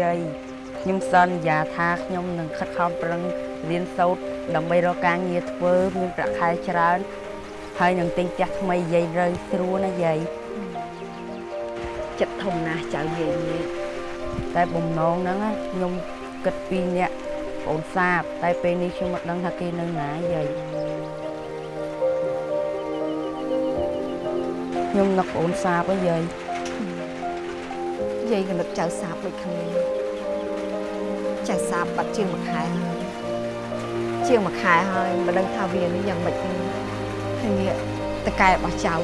យាយខ្ញុំសន្យាថាខ្ញុំនឹងខិតខំប្រឹងរៀនសូត្រដើម្បីរកការងារធ្វើមានប្រាក់ខែច្រើនហើយនឹងទិញផ្ទះថ្មីយាយរើស្រួលណាយាយចិត្តធំណាស់ចៅយាយនេះតែបំណងហ្នឹងណាខ្ញុំគិតពីអ្នកប្អូនសាបតែពេលនេះខ្ញុំមិនដឹងថាគេនៅណាយាយខ្ញុំនឹកប្អូនសាបហ៎យាយយា យក៏នឹកចៅសាបដូចគ្នាចៅសាបបាត់ជាងមួយខែហើយជាងមួយខែហើយមិនដឹងថាវានេះយ៉ាងម៉េចទេហើយនេះតកែរបស់ចៅ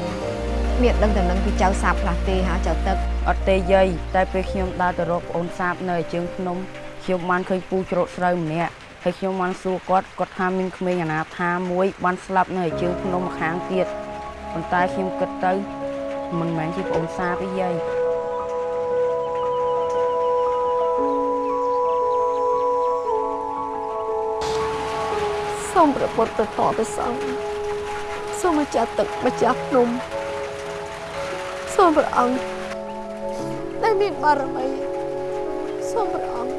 មានដឹងតែនឹងពីចៅសាបផ្លាស់ទេហ่าចៅទឹកអត់ទេយាយតែពេលខ្ញុំដើរទៅរកប្អូនសាបនៅឯជើងភ្នំខ្ញុំបានឃើញពូច្រូតស្រូវម្នាក់ហើយខ្ញុំបានសួរគាត់គាត់ថាមានក្មេងអនាថាមួយបានស្លាប់នៅឯជើងភ្នំម្ខាងទៀតប៉ុន្តែខ្ញុំគិតទៅមិនមែនជាប្អូនសាបទេយាយ សូមព្រះពុទ្ធទៅតទៅសងសូមម្ចាស់ទឹកម្ចាស់ភ្នំសូមព្រះអង្គដែលមានបារមីសូមព្រះអង្គ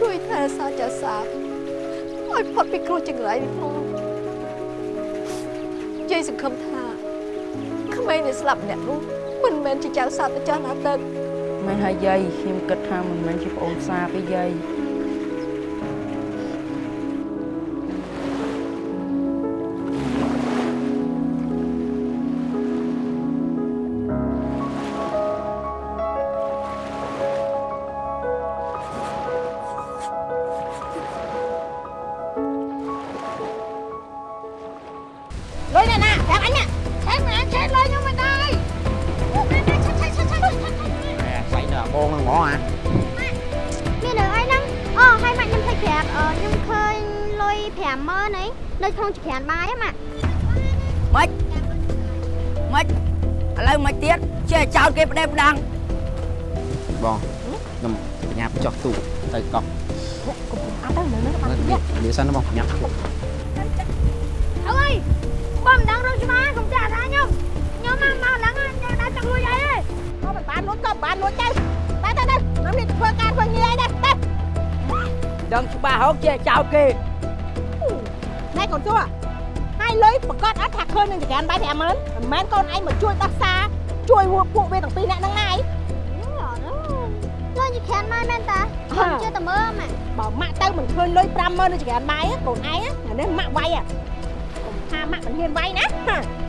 ជួយថែរក្សាចាសាបឲ្យផុតពីគ្រោះចង្រៃនេះផងយាយសង្ឃឹមថាក្មេងដែលស្លាប់ម្នាក់នោះមិនមែនជាចៅសាបទៅចាស់ណាទឹកមែនហើយយាយខ្ញុំគិតថាមិនមែនជាប្អូនសាបទេយាយ ណាហា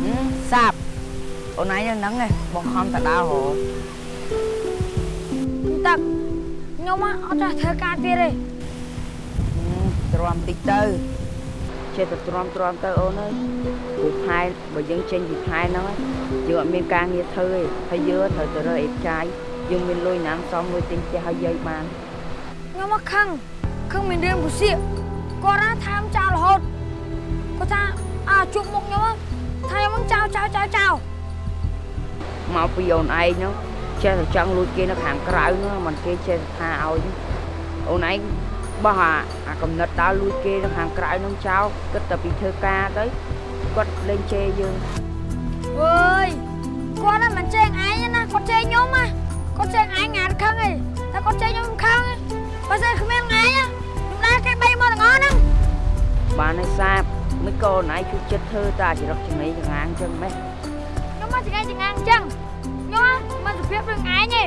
ហឹមសាបអូនឯងនៅហ្នឹងឯងបងខំតដើរហ៎ទឹកខ្ញុំអត់ចាស់ធ្វើការទៀតទេទ្រាំតិចទៅ ចេះតែទ្រាំទ្រាំទៅអូនអើយព្រោះខែបើយើងចេញពីខែហ្នឹងឯងយើងអត់មានការងារធ្វើទេហើយយើងត្រូវទៅរើអីចាយយើងមានលុយណាំសមលុយទិញផ្ទះឲ្យយាយបានខ្ញុំមកខឹងខឹងមានរឿងពុសៀកគាត់ណាថាមចោលរហូតគាត់ថាអាជួបមុខខ្ញុំថាខ្ញុំនឹងចោលចោលចោលចោលមកពីអូនឯងហ្នឹងចេះតែចង់លួចគេនៅខាងក្រៅហ្នឹងមិនគេចេះតែថាឲ្យអូនឯង បោះអាអាកំណត់ដើរលួចគេនៅខាងក្រៅហ្នឹងចោលគិតតែពីធ្វើការទៅគាត់លេងជេរយើងអើយគាត់ហ្នឹងមិនចេះឯងទេណាគាត់ចេះខ្ញុំណាគាត់ចេះឯងងាត់ខឹងឯងតែគាត់ចេះខ្ញុំខឹងឯងបើស្អីគ្មានឯងខ្ញុំដែរគេបីមកទាំងអស់ហ្នឹងបានឲ្យសាបមិនក៏អូនឯងជួយចិត្តធ្វើតែចរិតចំណីចងាងអញ្ចឹងម៉េះខ្ញុំមកចង្អាងចង្អាងអញ្ចឹងខ្ញុំមិនសុភាពរឿងឯងទេ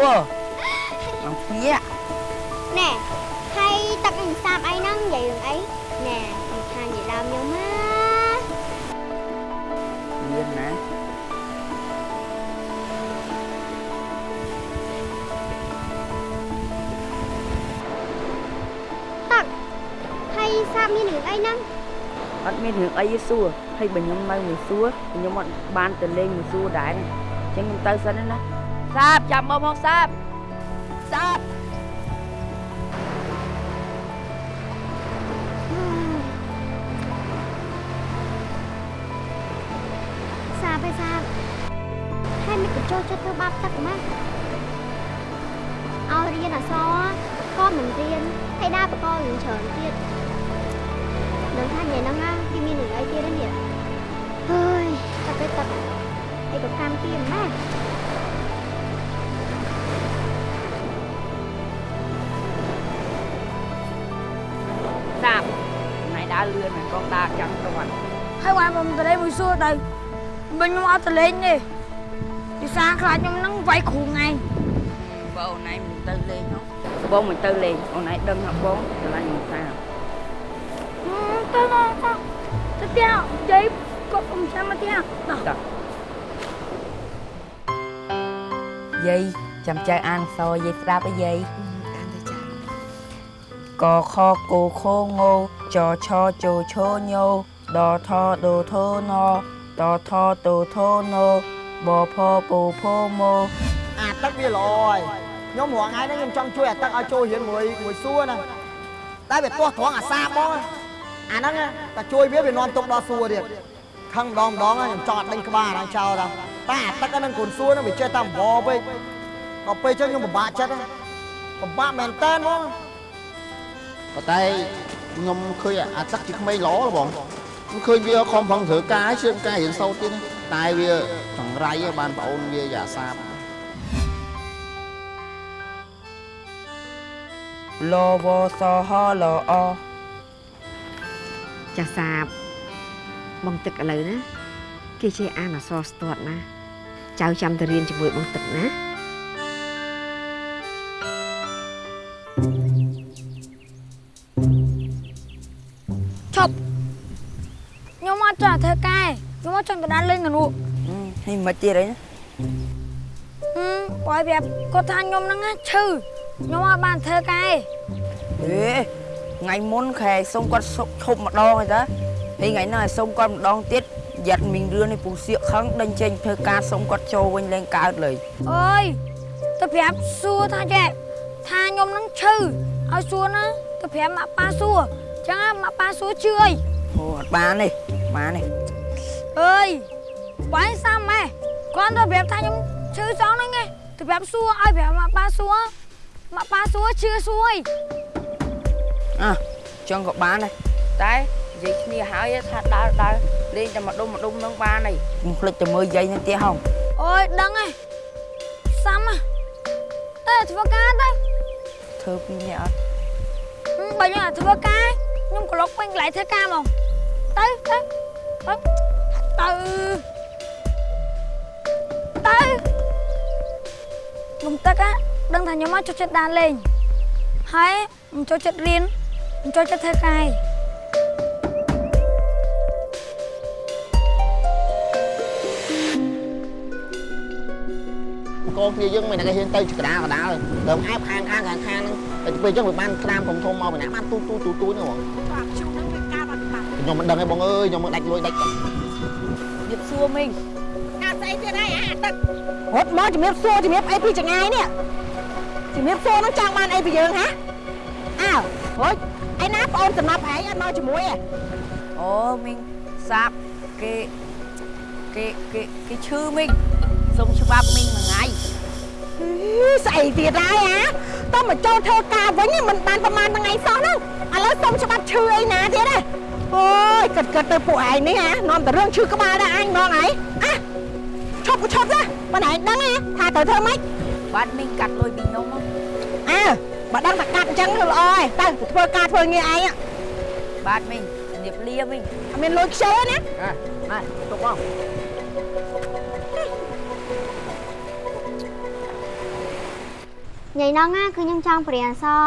សួរអំពីកណែហើយទឹកនឹងសាបអីហ្នឹងនិយាយរឿងអីណែមិនថានិយាយដើមខ្ញុំណាមានណាហើយសាបមានរឿងអីហ្នឹងអត់មានរឿងអីទេសួរហើយបើខ្ញុំនៅមួយសួរខ្ញុំអត់បានទៅលេងមួយសួរដែរអញ្ចឹងខ្ញុំទៅសិនណា សាបចាំមើលផងសាបសាបសាបឯសាបហើយមិនកញ្ចោចិត្តធ្វើបាបទឹកម៉ាឲ្យរៀនអសរក៏មិនរៀនហើយដើរបកលនឹងច្រើនទៀតនឹងថាញ៉ៃហ្នឹងណាគេមាននឹងអីទៀតនេះអើយតែទៅទឹកឯកកម្មទៀតម៉ា ហើយបានបំតលេងមួយសួរទៅមិនខ្ញុំអត់តលេងទេពីសារខ្លាចខ្ញុំហ្នឹងវាយគ្រូថ្ងៃបើអូនឯងមិនទៅលេងនោះបងមិនទៅលេងអូនឯងដឹងថាបងឆ្លាញ់មិនសាបទៅទៅទៅទៅផ្ទះយាយគាត់ខ្ញុំចាំមកផ្ទះដល់យាយចាំចៅអានអក្សរយាយស្ដាប់អីយាយកាន់ទៅចាំកខកូខងោចឆជឈញោ ដថដូថណតថតូថណបផពូផមោអាទឹកវាល្អហើយខ្ញុំរងថ្ងៃហ្នឹងខ្ញុំចង់ជួយអាទឹកឲ្យចូលរៀនមួយមួយសួរណាតែវាទាស់ត្រង់អាសាបបងអាហ្នឹងតែជួយវាវានាំទុកដល់សួរទៀតខឹងម្ដងម្ដងខ្ញុំចង់អត់ដេញក្បាលហ្នឹងចោលដល់តែអាទឹកហ្នឹងកូនសួរហ្នឹងវាចេះតែអង្វរពេកដល់ពេលចឹងខ្ញុំពិបាកចិត្តណាពិបាកមែនតើហ្មងប៉ុន្តែខ្ញុំឃើញអាទឹកជាក្មេងល្អបង ខ្ញុំឃើញវាខំប្រឹងធ្វើការឲ្យជឿនការរៀនសូត្រទៀតណាតែវាចង្រៃឲ្យបានប្អូនវាយ៉ាសាបលវសហលអចាស់សាបបងទឹកឥឡូវណាគេចេះអានអក្សរស្ទាត់ណាចៅចាំទៅរៀនជាមួយបងទឹកណា ត់ចង់ធ្វើការខ្ញុំអត់ចង់ទៅដានលេងកនោះនេះមិនទៀតអីណាហឹមបើឲ្យប្រាប់គាត់ថាខ្ញុំហ្នឹងណាឈឺខ្ញុំអត់បានធ្វើការអេថ្ងៃមុនខែសុំគាត់សុកឈប់ម្ដងហើយតាហើយថ្ងៃនេះឲ្យសុំគាត់ម្ដងទៀតយ៉ាត់មីងរឿននេះពូសៀកខឹងដេញចេញធ្វើការសុំគាត់ចូលវិញលេងកើតលើអើយទៅប្រាប់សួរថាចេះថាខ្ញុំហ្នឹងឈឺឲ្យសួរណាទៅប្រាប់ម៉ាក់ប៉ាសួរចឹងណាម៉ាក់ប៉ាសួរជឿអីអូអត់បានទេ បានទេអើយបាយសាំម៉ែគាត់ទៅប្រាប់ថាខ្ញុំឈឺសងហ្នឹងឯងទៅប្រាប់សួរឲ្យប្រាប់ម៉ាក់ប៉ាសួរម៉ាក់ប៉ាសួរជឿសួរអីអ่ะចឹងក៏បានដែរតែនិយាយគ្នាហើយថាដើរដើរលេងតែម្ដុំម្ដុំនឹងបានហើយកុំភ្លេចទៅមើលយាយនឹងទៀតហងអូយដឹងហើយសាំហ៎អេធ្វើការទៅធ្វើពីរនាក់អត់ហឹមបើខ្ញុំអត់ធ្វើការខ្ញុំក្លុកពេញកន្លែងធ្វើការហ្មង ទៅទៅទៅទៅទៅខ្ញុំទឹក á ដឹងថាខ្ញុំមកចូលចិត្តដើរលេងហើយមិនចូលចិត្តរៀនមិនចូលចិត្តធ្វើការឯងកូនគ្នាយើងមិនតែគេហ៊ានទៅកដាលកដាលដើមអែបខាងខាងខាងខាងហ្នឹងតែពេលអញ្ចឹងវាបានក្តាមធំធំមកម្នាក់បានទូទូទូទូហ្នឹងហ្មងបាទ ខ្ញុំនឹងវាការបាត់បាត់ខ្ញុំមិនដឹងទេបងអើយខ្ញុំមិនដាច់លួយដាច់គាត់ជិបសួរមីងការស្អីទៀតហើយអាទឹករត់មកជំរាបសួរជំរាបអីពីចងាយនេះជំរាបសួរនឹងចង់បានអីពីយើងហ៎អើហូចឯណាប្អូនសំណាប់ឯងអត់មកជាមួយហ៎អូមីងសាបគេគេគេគេឈឺមីងសុំច្បាប់មីងមួយថ្ងៃស្អីទៀតហើយអាតើមកចូលធ្វើការវិញមិនបានប្រហែលថ្ងៃសោះហ្នឹងឥឡូវសុំច្បាប់ឈឺអីណាទៀតហ៎ អូយគិតគិតទៅពួកឯងនេះហ៎នាំតែរឿងឈឺក្បាលដែរអញហ្មងឯងអះឈប់ក៏ឈប់ដែរបើឯងដឹងហ៎ថាត្រូវធ្វើម៉េចបាទមីងកាត់លុយពីខ្ញុំហ៎អើបើដឹងតែកាត់អញ្ចឹងគឺល្អហើយទៅទៅធ្វើការធ្វើងារឯងបាទមីងជំរាបលាមីងអត់មានលុយខ្ជិលណាអ่ะណែទុកបងញ៉ៃហ្នឹងណាគឺខ្ញុំចង់បរៀនអក្សរ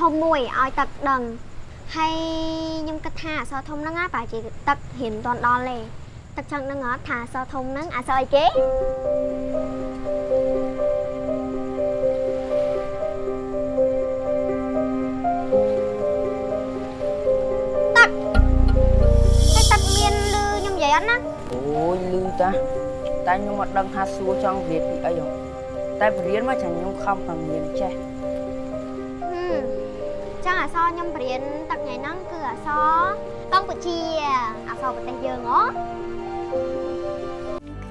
ធំមួយឲ្យទឹកដឹង ហើយខ្ញុំគិតថាអក្សរធំហ្នឹងណាប្រហែលជាទឹករៀនមិនទាន់ដល់ទេទឹកចង់ដឹងអត់ថាអក្សរធំហ្នឹងអក្សរអីគេទឹកហើយទឹកមានលឺខ្ញុំនិយាយអត់ណាអូយលឺតាតែខ្ញុំអត់ដឹងថាសួរចង់រៀនពីអីហ៎តែបរៀនមកចាខ្ញុំខំតែមានចេះហឹម ចឹងអក្សរខ្ញុំបរៀនទឹកថ្ងៃហ្នឹងគឺអក្សរកម្ពុជាអក្សរប្រទេសយើងហ៎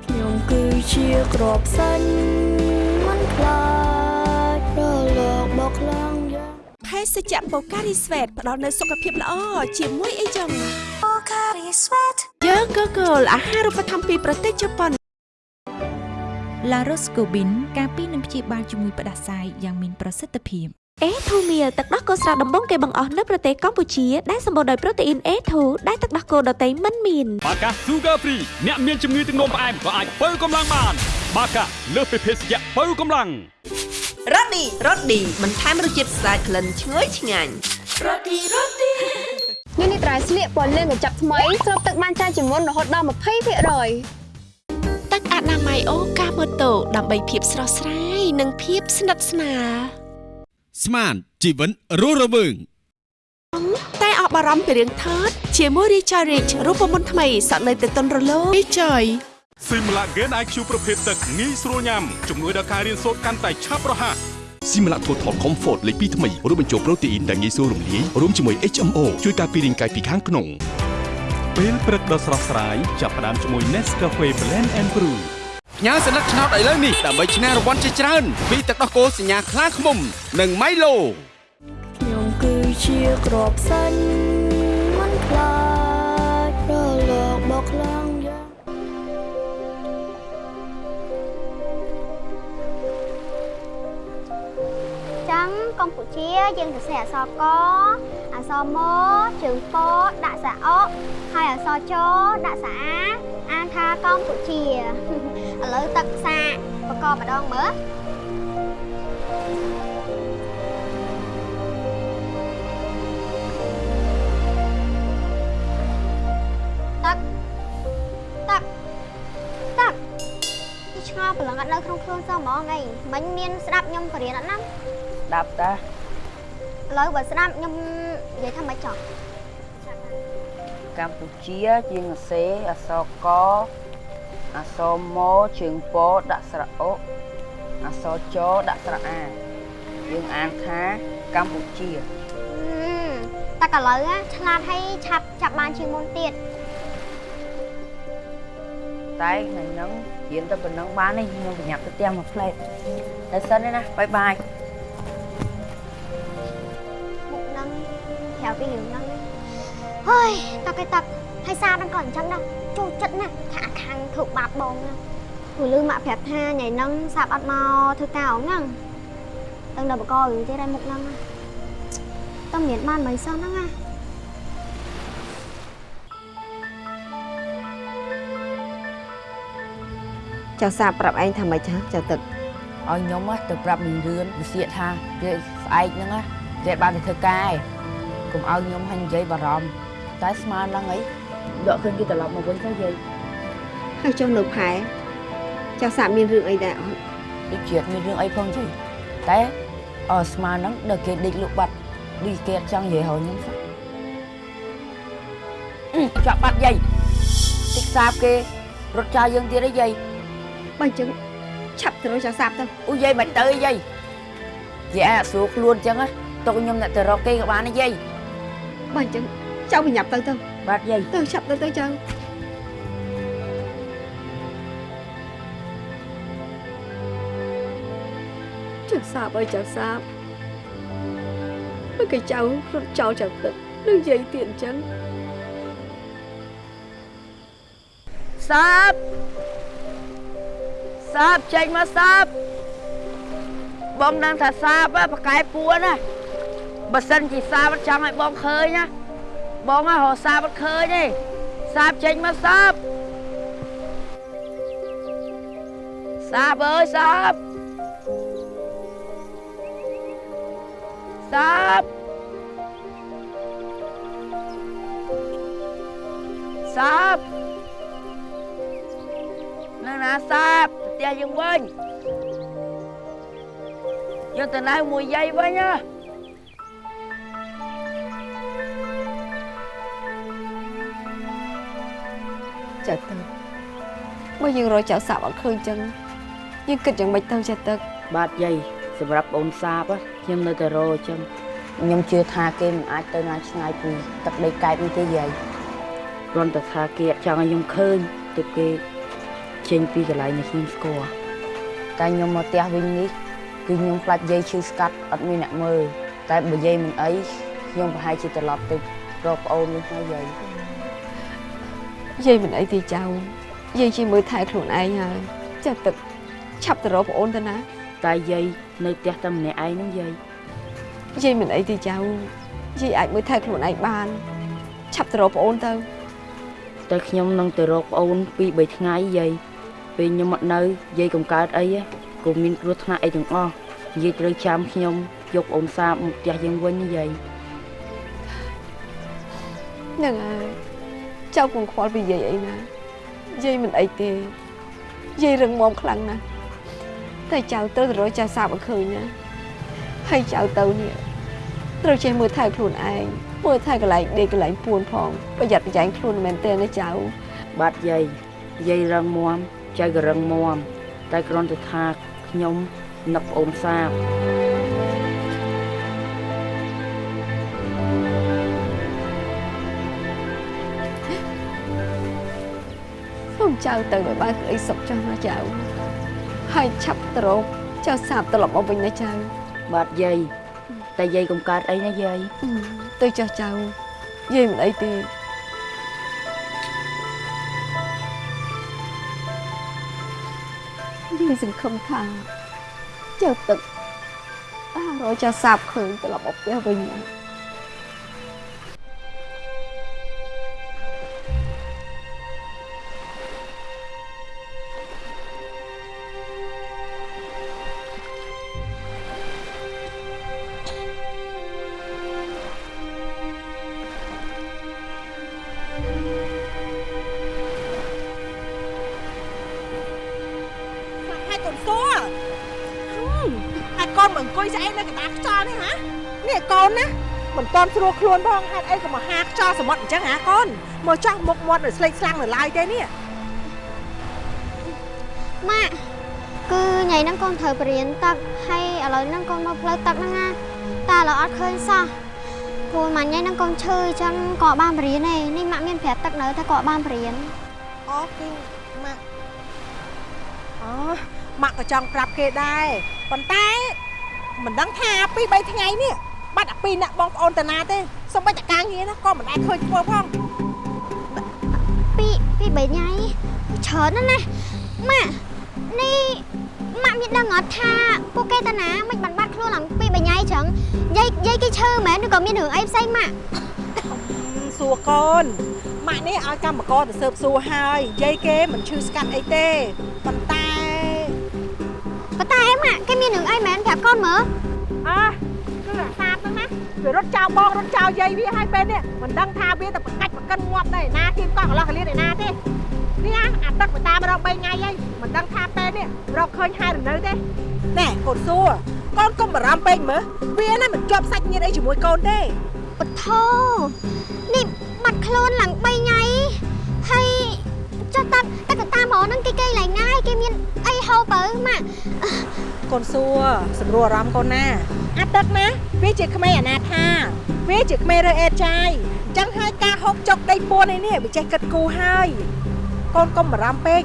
ខ្ញុំគឺគឺជាក្របសាញ់មិនខ្លាចរលកមកខ្លាំងយ៉ាងភេសជ្ជៈបូការីស្វេតផ្ដល់នូវសុខភាពល្អជាមួយអីចឹងបូការីស្វេតយើងក៏គោលអាហារូបត្ថម្ភពីប្រទេសជប៉ុនឡារ៉ូស្កូប៊ីនការពីនឹងព្យាបាលជំងឺផ្ដាសាយយ៉ាងមានប្រសិទ្ធភាព អេធូមៀលទឹកដោះគោស្រស់ដំបងគេបង្អស់នៅប្រទេសកម្ពុជាដែលសម្បូរដោយប្រូតេអ៊ីន A2 ដែលទឹកដោះគោដតៃមិនមានបាកា Sugar Free អ្នកមានជំងឺទឹកនោមផ្អែមក៏អាចបើកម្លាំងបាន បាកាលើសពីភេសជ្ជៈបើកម្លាំងរ៉ូឌីរ៉ូឌីបន្ថែមរសជាតិស្អាតក្លិនឈ្ងុយឆ្ងាញ់នេះនេះត្រៃស្លៀកពណ៌លឿងកញ្ចប់ថ្មីស្រូបទឹកបានច្រើនជាងមុនរហូតដល់20%ទឹកអនាម័យអូកាម៉ូតូដើម្បីភាពស្រស់ស្រាយនិងភាពស្និទ្ធស្នាល ស្មានជីវិតរស់រវើងតែអស់បារម្ភពីរឿងថតជាមួយ Richard Rich រូបមន្តថ្មីសក់នៅតែទន់រលោង Richard ស៊ីមឡាហ្គេន IQ ប្រភេទទឹកងាយស្រួលញ៉ាំជំនួយដល់ការរៀនសូត្រកាន់តែឆាប់រហ័សស៊ីមឡាថូថល Comfort លេខ2ថ្មីរួមបញ្ចូលប្រូតេអ៊ីនដែលងាយស្រួលរំលាយរួមជាមួយ HMO ជួយការពាររាងកាយពីខាងក្នុងពេលព្រឹកដ៏ស្រស់ស្រាយចាប់ផ្ដើមជាមួយ Nescafe Blend and Brew ញ៉ាសន្លឹកឆ្នោតឥឡូវនេះដើម្បីឈ្នះរង្វាន់ជាច្រើនពីទឹកដោះគោសញ្ញាខ្លាឃ្មុំ និង Milo ខ្ញុំគឺជាក្របសាញ់មិនខ្លាចរលកមកខ្លាំងយ៉ាងចឹងកម្ពុជាយើងសរសេរអក្សរកអក្សរម៉ជើងពដាក់សារអកហើយអក្សរចដាក់សារអាអានថាកម្ពុជា ឥឡូវទឹកសាបកកម្ដងមើលទឹកទឹកទឹកនេះឆ្ងល់ប្រឡងអត់នៅក្នុងខ្លួនសោះហ្មងអីមិញមានស្ដាប់ខ្ញុំបរៀនអត់ណាស្ដាប់តាឥឡូវបើស្ដាប់ខ្ញុំនិយាយថាមិនចង់កម្ពុជាជាងសេអសក អសមជើងពដាក់ស្រៈអុអសចដាក់ស្រៈអាយើងអានថាកម្ពុជាតែឥឡូវណាឆ្លាតហើយឆាប់ចាប់បានជាងមុនទៀតតែថ្ងៃហ្នឹងរៀនទៅប៉ុណ្ណឹងបានទេខ្ញុំប្រញាប់ទៅផ្ទះមួយផ្លែតតែសិនទេណាបាយបាយមុខហ្នឹងក្រៅពីរឿងហ្នឹងហើយតាកៃតាក់ហើយសារហ្នឹងក៏អញ្ចឹងដែរ ចូលចិត្តណាស់ថាអាខាងធ្វើបាបបងណាព្រោះលឺម៉ាក់ប្រាប់ថាថ្ងៃហ្នឹងសាប់អត់មកធ្វើការអងហ្នឹងទាំងដល់បករឿងទៀតហើយមុខហ្នឹងណាតើមានបានមិនសោះហ្នឹងណាចៅសាប្រាប់ឯងថាម៉េចហ៎ចៅទឹកឲ្យខ្ញុំណាទៅប្រាប់មីរឿនវិសៀកថាពេលស្អែកហ្នឹងណាគេបានទៅធ្វើការឯងកុំឲ្យខ្ញុំហាញ់និយាយបារម្ភតែស្មានហ្នឹងអី ដកឃើញគេត្រឡប់មកវិញទៅយាយហើយចុះនៅផែចៅសាមានរឿងអីដែរអត់ដូចជាមានរឿងអីផងយាយតែអស្មានហ្នឹងដល់គេដេកលក់បាត់ដូចគេអត់ចង់និយាយឲ្យខ្ញុំសោះអឺចាក់បាត់យាយតិចសាបគេរត់ចោលយើងទៀតអីយាយបើអញ្ចឹងឆាប់ទៅរកចៅសាទៅអូយាយមិនទៅយាយយាយអាចស្រួលខ្លួនអញ្ចឹងណាទុកខ្ញុំអ្នកទៅរកគេក៏បានដែរយាយបើអញ្ចឹងចៅប្រញាប់ទៅទៅ បាទយាយទៅឆាប់ទៅទៅចៅចៅសាបអើយចៅសាបមើលគេចៅរត់ចោលចៅទឹកនឹងនិយាយទៀតអញ្ចឹងសាបសាបចេញមកសាបបងដឹងថាសាបហ៎ប្រកែពួនណាបើសិនជាសាបអត់ចង់ឲ្យបងឃើញណា បងហ៎រកសាបអត់ឃើញទេសាបចេញមកសាបសាបអើយសាបសាបសាបនៅណាសាបទៅផ្ទះយើងវិញយើងទៅណៅមួយយាយវិញណា ចៅទឹកបើយើងរកចៅសាបអត់ឃើញអញ្ចឹងយើងគិតយ៉ាងម៉េចទៅចៅទឹក បាទយាយសម្រាប់អូនសាបខ្ញុំនៅតែរអញ្ចឹងខ្ញុំជឿថាគេមិនអាចទៅណាឆ្ងាយពីទឹកដីកែបនេះទេយាយគ្រាន់តែថាគេអត់ចង់ឲ្យខ្ញុំឃើញទើបគេចេញពីកន្លែងនេះខ្ញុំស្គាល់តែខ្ញុំមកផ្ទះវិញនេះគឺខ្ញុំខ្លាចយាយឈឺស្កាត់អត់មានអ្នកមើលតែបើយាយមិនអីខ្ញុំប្រហែលជាត្រឡប់ទៅរកប្អូនវិញហើយយាយ យាយមិនអីទេចៅយាយជាមើលថែខ្លួនឯងហើយចាទឹកឆាប់ទៅរកប្អូនទៅណាតែយាយនៅផ្ទះតែម្នាក់ឯងហ្នឹងយាយយាយមិនអីទេចៅយាយអាចមើលថែខ្លួនឯងបានឆាប់ទៅរកប្អូនទៅតែខ្ញុំនឹងទៅរកប្អូនពីរបីថ្ងៃយាយពេលខ្ញុំអត់នៅយាយកុំកើតអីទេក៏មានគ្រោះថ្នាក់អីទាំងអស់យាយត្រូវចាំខ្ញុំយកប្អូនសាបមកផ្ទះយើងវិញយាយហ្នឹងហើយ ចៅកុំខ្វល់ពីយាយអីណាយាយមិនអីទេយាយរឹងមាំខ្លាំងណាស់តែចៅត្រូវទៅរកចៅសាបឲ្យឃើញណាហើយចៅទៅនេះត្រូវចេះមើលថែខ្លួនឯងមើលថែកន្លែងដេកកន្លែងពួនផងប្រយ័ត្នប្រយែងខ្លួនមែនទេណាចៅបាទយាយយាយរឹងមាំចៅក៏រឹងមាំតែគ្រាន់តែថាខ្ញុំនឹកប្អូនសាប ចៅទៅឲ្យបានក្តីសុខចុះណាចៅហើយឆាប់ទៅរកចៅសាបត្រឡប់មកវិញណាចៅបាទយាយតែយាយកុំកើតអីណាយាយទៅចុះចៅយាយមិនអីទេយាយសង្ឃឹមថាចៅទឹកបានរកចៅសាបឃើញត្រឡប់មកផ្ទះវិញណា ស្រួលខ្លួនផងហេតុអីក៏មកហាខ្យល់សមុទ្រអញ្ចឹងហ៎កូនមកចោះមុខមាត់នៅស្លេកស្លាំងនៅឡើយទេនេះម៉ាក់គឺថ្ងៃហ្នឹងកូនត្រូវបរៀនទឹកហើយឥឡូវហ្នឹងកូនមកផ្លូវទឹកហ្នឹងណាតែឥឡូវអត់ឃើញសោះព្រោះមួយថ្ងៃហ្នឹងកូនឈឺអញ្ចឹងក៏អត់បានបរៀនទេនេះម៉ាក់មានប្រាប់ទឹកនៅថាក៏អត់បានបរៀនអូគឺម៉ាក់អូម៉ាក់ក៏ចង់ប្រាប់គេដែរប៉ុន្តែមិនដឹងថាពី3ថ្ងៃនេះ បាត់អាពីរអ្នកបងប្អូនតាណាទេសូម្បីតែការងារណាក៏មិនដែលឃើញធ្វើផងពីពីបីថ្ងៃច្រើនណាស់ណាម៉ាក់នេះម៉ាក់មានដឹងអត់ថាពួកគេតាណាមិនបានបាត់ខ្លួនឡើងពីបីថ្ងៃចឹងយាយយាយគេឈឺមែនឬក៏មានរឿងអីផ្សេងម៉ាក់សួរកូនម៉ាក់នេះឲ្យកម្មករទៅស៊ើបសួរហើយយាយគេមិនឈឺស្កាត់អីទេប៉ុន្តែប៉ុន្តែម៉ាក់គេមានរឿងអីមែនប្រាប់កូនមើលអើគឺអាសាបហ្នឹងណា វារត់ចោលបងរត់ចោលយាយវាហើយពេលនេះមិនដឹងថាវាទៅប្រកាច់ប្រកិនងាប់ដែរណាគៀមកកន្លោះកលៀនឯណាទេនេះអាអាទឹកទៅតាមរក3ថ្ងៃហើយមិនដឹងថាពេលនេះរកឃើញហើយឬនៅទេណែកូនសួរកូនកុំបារម្ភពេកមើលវាណាមិនជាប់សាច់ញាតិអីជាមួយកូនទេពធនេះបាត់ខ្លួនឡើង3ថ្ងៃហើយ ចុះតាតែក៏តាមហ្មងហ្នឹងគេគេឡើងណាយគេមានអីហូបទៅម៉ាក់កូនសួរសម្រួលអារម្មណ៍កូនណាអាទឹកណាវាជាក្មេងអនាថាវាជាក្មេងរើអេតចាយអញ្ចឹងហើយការហូបចុកដីពួនឯនេះវាចេះគិតគូរហើយកូនកុំបារម្ភពេក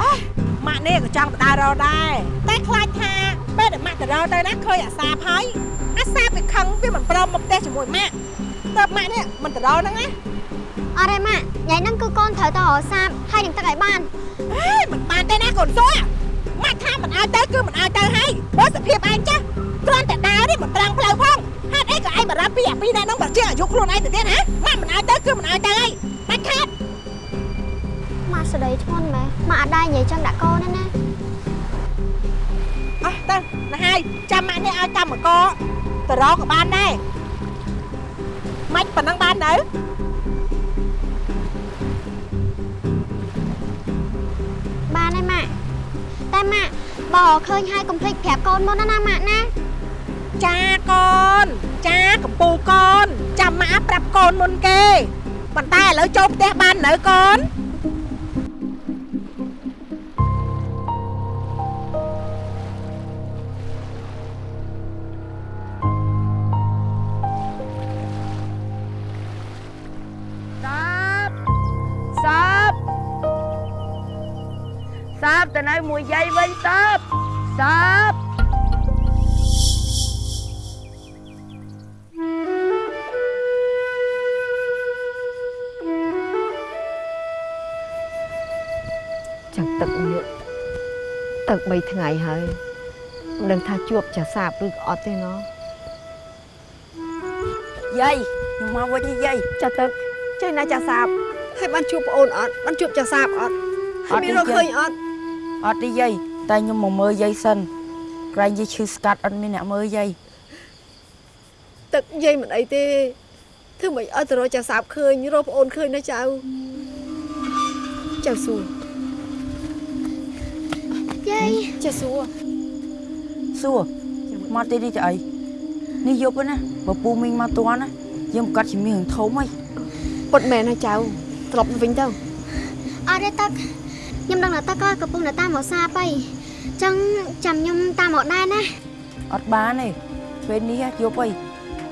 អេម៉ាក់នេះក៏ចង់បដើររដែរតែខ្លាចថាពេលដែលម៉ាក់ទៅរទៅណាឃើញអាសាបហើយអាសាបវាខឹងវាមិនព្រមមកផ្ទះជាមួយម៉ាក់ តើម៉ាក់នេះមិនទៅរហ្នឹងណាអរេម៉ាក់ថ្ងៃហ្នឹងគឺកូនត្រូវទៅរកសាបហើយនឹងទឹកឲ្យបានហេមិនបានទេណាកូនសួរម៉ាក់ថាមិនឲ្យទៅគឺមិនឲ្យទៅហើយបើសភាពឯងចាស់គ្រាន់តែដើរនេះមិនត្រង់ផ្លូវផងហេតុអីក៏ឯងបារម្ភពីអាពីរនាក់ហ្នឹងបើជាអាយុខ្លួនឯងទៅទៀតហ៎ម៉ាក់មិនឲ្យទៅគឺមិនឲ្យទៅហើយដាច់ខាតម៉ាក់ស្ដីធ្ងន់ម៉ែម៉ាក់អត់ដែរនិយាយចឹងដាក់កូនទេណាអោះទៅណាហើយចាំម៉ាក់នេះឲ្យកម្មករទៅរកក៏បានដែរ មិនប៉ុណ្ណឹងបាននៅបានហើយម៉ាក់តែម៉ាក់បើឃើញហើយកុំភ្លេចប្រាប់កូនមុនណាណាម៉ាក់ណាចាកូនចាកំពូលកូនចាំម៉ាក់ប្រាប់កូនមុនគេប៉ុន្តែឥឡូវចូលផ្ទះបាននៅកូន ចឹងទឹកនេះទឹក3ថ្ងៃហើយមិនដឹងថាជួបចាសាបឬក៏អត់ទេណោះយាយខ្ញុំមកវិញហើយយាយចាទឹកចេះណាចាសាបហើយបានជួបប្អូនអត់បានជួបចាសាបអត់ហើយមានរកឃើញអត់អត់ទេយាយតែខ្ញុំមកមើលយាយសិនក្រែងយាយឈឺស្កាត់អត់មានអ្នកមើលយាយទឹកនិយាយមិនអីទេធ្វើមិនអត់ទៅរកចាសាបឃើញរកប្អូនឃើញណាចៅចៅសួរ យាយចៅសួរសួរមកទីនេះទៅអីនេះយប់ហើយណាបើពូមីងមកទាន់ណាយើងប្រកាសជាមានរឿងធំហើយពុតមែនណាចៅត្រឡប់ទៅវិញទៅអត់ទេទឹកខ្ញុំដឹងថាទឹកក៏កំពុងតែតាមមកសាបហើយចឹងចាំខ្ញុំតាមមកដែរណាអត់បានទេពេលនេះយប់ហើយ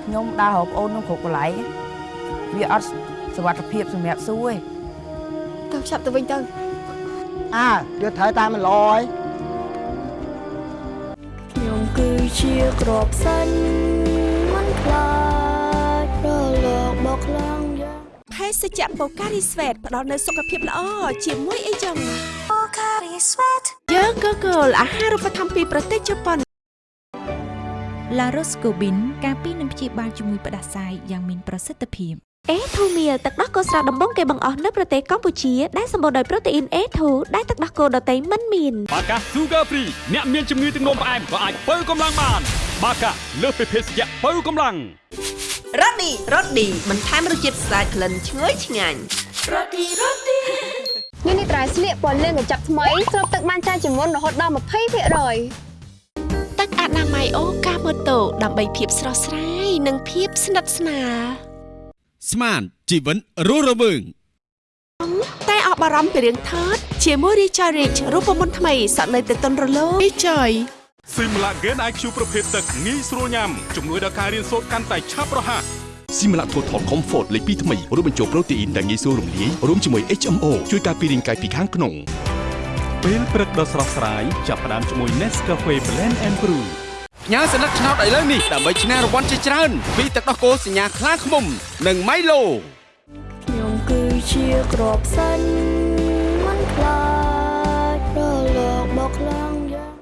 ខ្ញុំដើររកប្អូនខ្ញុំគ្រប់កន្លែងវាអត់សុវត្ថិភាពសម្រាប់សួរទេទៅឆាប់ទៅវិញទៅអើយកត្រូវតាមមិនល្អហើយ ជាក្របសាញ់មិនខ្លាចរលកបោកខ្លាំងយ៉ាងភេសជ្ជៈបូការីស្វេតផ្ដល់នូវសុខភាពល្អជាមួយអីចឹងបូការីស្វេតយើងក៏គោលអាហារូបត្ថម្ភពីប្រទេសជប៉ុនឡារ៉ូស្កូប៊ីនការពីនឹងព្យាបាលជំងឺផ្ដាសាយយ៉ាងមានប្រសិទ្ធភាព អេធូមៀលទឹកដោះគោស្រស់ដំបងគេបង្អស់នៅប្រទេសកម្ពុជាដែលសម្បូរដោយប្រូតេអ៊ីន A2 ដែលទឹកដោះគោដតៃមិនមានបាកា Sugar Free អ្នកមានជំងឺទឹកនោមផ្អែមក៏អាចបើកម្លាំងបាន បាកាលើសពីភេសជ្ជៈបើកម្លាំងរ៉ូឌីរ៉ូឌីបន្ថែមរសជាតិស្អាតក្លិនឈ្ងុយឆ្ងាញ់រ៉ូឌីរ៉ូឌីនេះនេះត្រៃស្លៀកពណ៌លឿងកញ្ចប់ថ្មីស្រូបទឹកបានច្រើនជាងមុនរហូតដល់20%ទឹកអនាម័យអូកាម៉ូតូដើម្បីភាពស្រស់ស្រាយនិងភាពស្និទ្ធស្នាល ស្មានជីវិតរស់រវើងតែអបអរំពីរឿងថតជាមួយ Richard Rich រូបមន្តថ្មីសក់នៅទៅតុនរលោង Joy ស៊ីមឡាហ្គេន IQ ប្រភេទទឹកងាយស្រួលញ៉ាំជំនួយដល់ការរៀនសូត្រកាន់តែឆាប់រហ័សស៊ីមឡា Total Comfort លេខ2ថ្មីរួមបញ្ចូលប្រូតេអ៊ីនដែលងាយស្រួលរំលាយរួមជាមួយ HMO ជួយការពាររាងកាយពីខាងក្នុងពេលព្រឹកដ៏ស្រស់ស្រាយចាប់ផ្ដើមជាមួយ Nescafe Blend and Brew ផ្ញើសញ្ញាឆ្នោតឥឡូវនេះដើម្បីឈ្នះរង្វាន់ជាច្រើនពីទឹកដោះគោសញ្ញាខ្លាឃ្មុំ និង Milo ខ្ញុំគឺជាក្របសាញ់មិនខ្លាចរលកបោកខ្លាំងយ៉ាង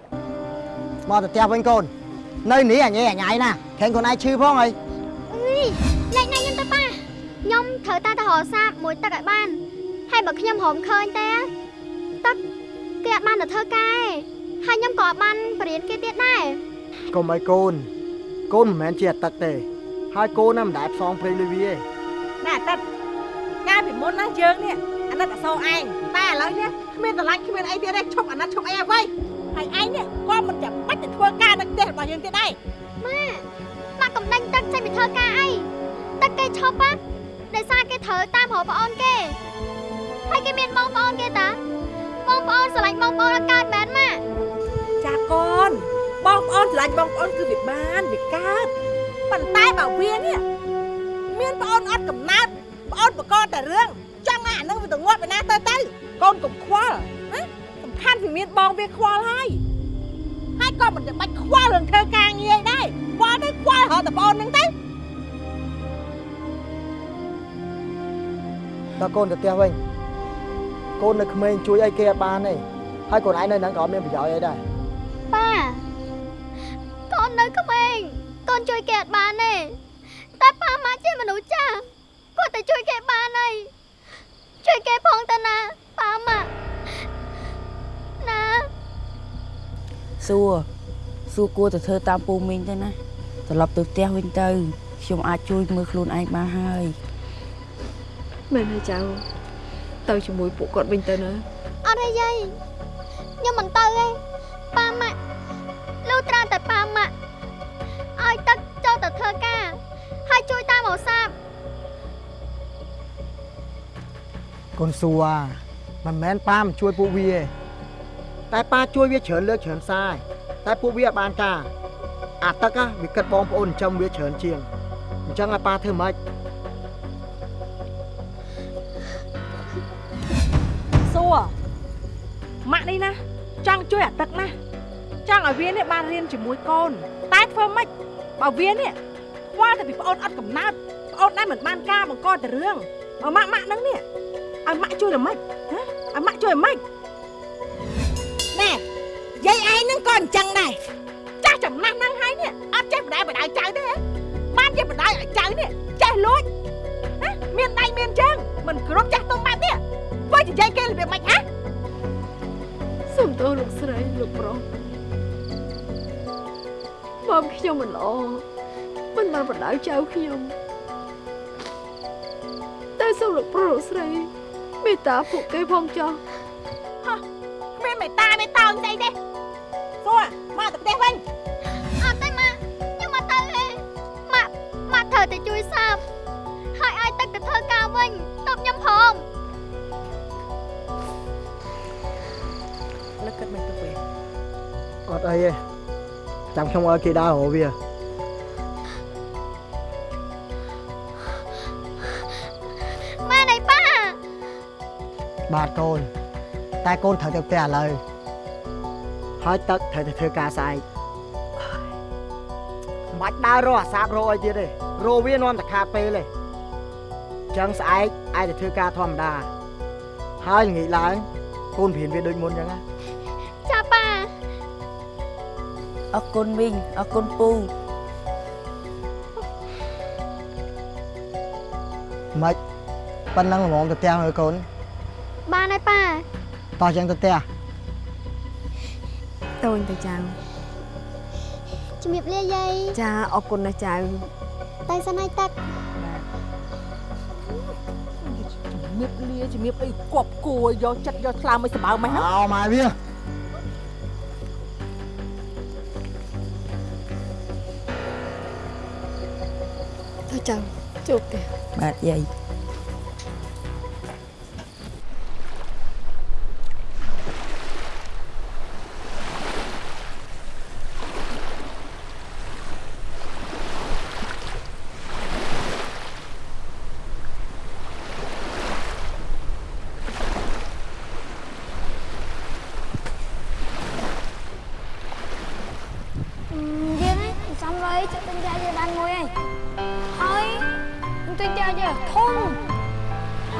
មកទៅផ្ទះវិញកូននៅនេះអញឯអញឯណាខេងខ្លួនឯងឈឺផងអីអុយលេខណាខ្ញុំទៅប៉ាខ្ញុំត្រូវតែទៅរកសាបមួយទឹកឲ្យបានហើយបើខ្ញុំរំឃើញទេទឹកគេអត់បានទៅធ្វើការឯងហើយខ្ញុំក៏អត់បានបរៀនគេទៀតដែរ កុំឲ្យកូនកូនមិនមែនជាអទឹកទេ ហើយកូនណាមិនដែលផ្សងព្រេងលុយវាទេណែអាទិត្យកាលពីមុនណាយើងនេះអាណិតអសោឯងតែឥឡូវនេះគ្មានតម្លាញគ្មានអីទៀតទេឈប់អាណិតឈប់អីអ្វីហើយឯងនេះក៏មិនចាំបាច់ទៅធ្វើការនៅផ្ទះរបស់យើងទៀតដែរម៉ាម៉ាកំដាញ់ទឹកចេញពីធ្វើការអីទឹកគេឈប់ណាដោយសារគេត្រូវតាមរកប្អូនគេហើយគេមានបងប្អូនគេតាបងប្អូនស្រឡាញ់បងប្អូនអត់កើតមែនម៉ាចាកូន បងប្អូនឆ្លាញ់បងប្អូនគឺវាបានវាកើតប៉ុន្តែបើវានេះមានប្អូនអត់កំណើតប្អូនបកកតែរឿងចង់ឲ្យអានឹងវាទៅងាប់ឯណាទៅទៅកូនកុំខ្វល់ណាសំខាន់វាមានបងវាខ្វល់ហើយហើយក៏មិនចាំបាច់ខ្វល់រឿងធ្វើការងារដែរខ្វល់ទៅខ្វល់រហូតតែប្អូនហ្នឹងទៅតើកូនទៅផ្ទះវិញកូននៅក្មេងជួយអីគេអត់បានទេហើយកូនឯងនៅហ្នឹងក៏អត់មានប្រយោជន៍អីដែរប៉ាកូ ននៅក្មេងកូនជួយគេអត់បានទេតែប៉ាម៉ាក់ជាមនុស្សចាស់គាត់តែជួយគេបានហើយជួយគេផងតាណាប៉ាម៉ាក់ណាសួរសួរគួរទៅធ្វើតាមពូមីងទៅណាត្រឡប់ទៅផ្ទះវិញទៅខ្ញុំអាចជួយមើលខ្លួនឯងបានហើយមែនហើយចៅទៅជាមួយពួកគាត់វិញទៅណាអត់ទេយាយខ្ញុំមិនទៅទេប៉ាម៉ាក់លុះត្រាតែប៉ាម៉ាក់ កូនសួរមិនមែនប៉ាមិនជួយពួកវាទេតែប៉ាជួយវាច្រើនលើកច្រើនសារតែពួកវាអត់បានការអាទឹកហ่ะវាគិតបងប្អូនចិញ្ចឹមវាច្រើនជាងអញ្ចឹងឲ្យប៉ាធ្វើម៉េចសួរម៉ាក់នេះណាចង់ជួយអាទឹកណាចង់ឲ្យវានេះបានរៀនជាមួយកូន តែធ្វើម៉េចបើវានេះខ្វល់តែពីប្អូនអត់កំណើតប្អូនដែរមិនបានការបង្កតែរឿងបើម៉ាក់ម៉ាក់ហ្នឹងនេះ ឲ្យម៉ាក់ជួយល្មិចណាឲ្យម៉ាក់ជួយល្មិចណែយាយឯងហ្នឹងក៏អញ្ចឹងដែរចាស់ចំណាស់ហ្នឹងហើយនេះអត់ចេះបដាយបដាយចៅទេហ៎បានចេះបដាយឲ្យចៅនេះចេះលួចណាមានដៃមានជើងមិនគ្រប់ចាស់ទុំបែបនេះធ្វើជាយាយគេរបៀបម៉េចហ៎សូមទោសលោកស្រីលោកប្រុសបងខ្ញុំមិនល្អមិនបានបដៅចៅខ្ញុំតែសូមលោកប្រុសលោកស្រី មេត្តាពួកគេផងចុះហ៎គ្មានមេត្តាមេត្តាអីស្អីទេសួរមកទៅផ្ទះវិញអត់ទេម៉ាក់ខ្ញុំមកទៅទេម៉ាក់ម៉ាក់ត្រូវតែជួយសាបហើយឲ្យទឹកទៅធ្វើការវិញតបខ្ញុំផងលើគិតមិនទៅវិញអត់អីទេចាំខ្ញុំឲ្យគេដើររកវា បាទកូន តែកូនត្រូវទៅផ្ទះឥឡូវហើយទឹកត្រូវទៅធ្វើការស្អែកមិនបាច់ដើររកអាសាបរកអីទៀតទេរកវានាំតែខាតពេលទេចឹងស្អែកអាចទៅធ្វើការធម្មតា ហើយល្ងាចឡើងកូនព្រៀនវាដូចមុនចឹងណាចាប៉ាអរគុណមីងអរគុណពូមិនប៉ុណ្ណឹងល្មមទៅផ្ទះមើលកូនបានហើយប៉ា តោះចឹងទៅផ្ទះតូនទៅចៅជំរាបលាយាយចាអរគុណណាស់ចៅតែសិនហើយទឹកជំរាបលាជំរាបអីគប់គួរយកចិត្តយកថ្លើមមិនសម្បើមិនហ៎អោម៉ែវាទៅចៅជួបទេបាទយាយ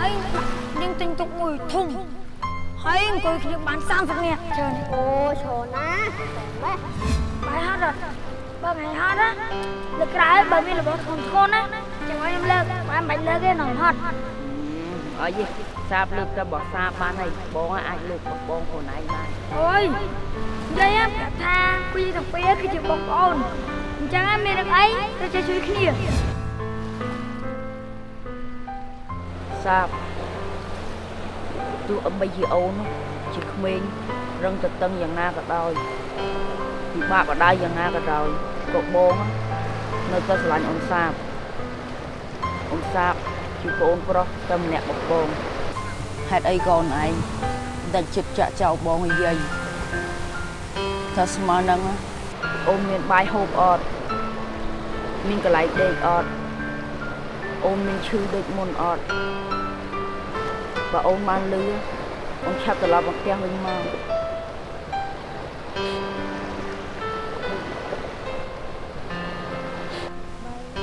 ហើយយើងទិញទុកមួយធំហើយអង្គុយគ្នាបាន30នាក់ច្រើនអូច្រើនណាស់ម៉ែបាយហត់អត់បើមិនហត់ណាលើក្រៅបើមានរបស់ធំធំណាចាំឲ្យខ្ញុំលើកបានបាច់លើកទេនំហត់អីសាបលើកតែបោះសាបបានហើយបងអាចលើកបងបងខ្លួនឯងបានអូយនិយាយប្រាប់ថាពីទាំងពីរគឺជាបងប្អូនអញ្ចឹងមានរឿងអីទៅចេះជួយគ្នា សាបទោះអបីជាអូននោះជាក្មេងរឹងទៅតឹងយ៉ាងណាក៏ដោយពិបាកបដៅយ៉ាងណាក៏ដោយក៏បងនៅតែស្រឡាញ់អូនសាបអូនសាបជាប្អូនប្រុសតែម្នាក់បងបងហេតុអីក៏អូនឯងតែចិត្តចាក់ចោលបងឲ្យយាយថាស្មើនឹងអូនមានបាយហូបអត់មានកន្លែងដេកអត់អូនមានឈឺដូចមុនអត់ បើអូនបានលឺអូនឆាប់ត្រឡប់មកផ្ទះវិញមក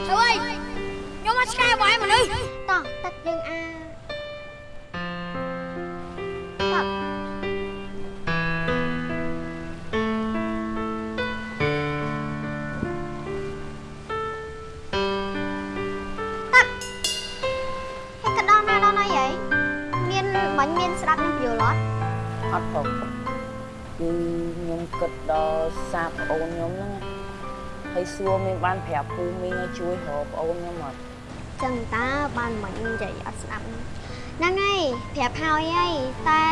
ទៅអីខ្ញុំមកឆ្កែបាយមនុស្សតោះទឹកយើងអា ខ្ញុំហ្នឹងណាហើយសួរមានបានប្រាប់ពូមីងឲ្យជួយរកប្អូនខ្ញុំអត់ចឹងតើបានមិននិយាយអត់ស្ដាប់ហ្នឹងហើយប្រាប់ហើយហើយតែ